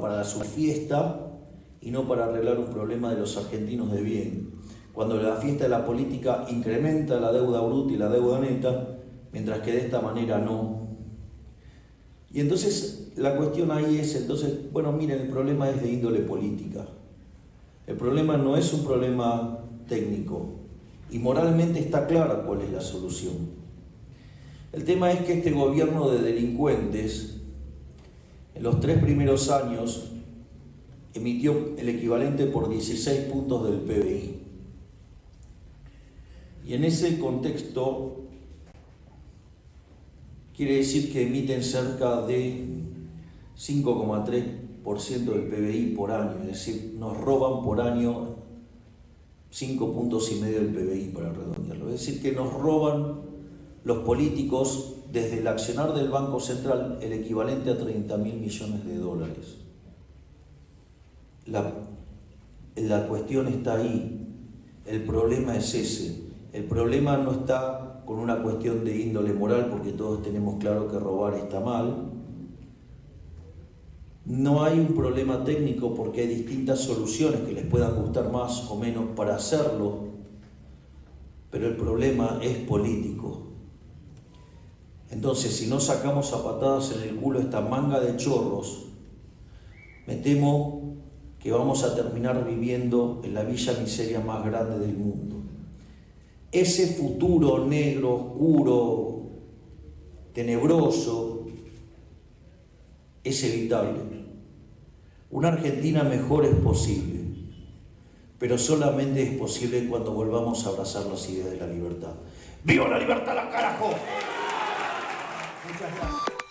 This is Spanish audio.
para su fiesta y no para arreglar un problema de los argentinos de bien. Cuando la fiesta de la política incrementa la deuda bruta y la deuda neta, mientras que de esta manera no. Y entonces la cuestión ahí es, entonces, bueno, miren, el problema es de índole política. El problema no es un problema técnico y moralmente está clara cuál es la solución. El tema es que este gobierno de delincuentes, en los tres primeros años, emitió el equivalente por 16 puntos del PBI. Y en ese contexto quiere decir que emiten cerca de 5,3% del PBI por año, es decir, nos roban por año 5 puntos y medio del PBI para redondearlo. Es decir, que nos roban los políticos desde el accionar del Banco Central el equivalente a 30 mil millones de dólares. La, la cuestión está ahí, el problema es ese. El problema no está con una cuestión de índole moral, porque todos tenemos claro que robar está mal. No hay un problema técnico porque hay distintas soluciones que les puedan gustar más o menos para hacerlo, pero el problema es político. Entonces, si no sacamos a patadas en el culo esta manga de chorros, me temo que vamos a terminar viviendo en la villa miseria más grande del mundo. Ese futuro negro, oscuro, tenebroso, es evitable. Una Argentina mejor es posible, pero solamente es posible cuando volvamos a abrazar las ideas de la libertad. ¡Viva la libertad, la carajo! Muchas gracias.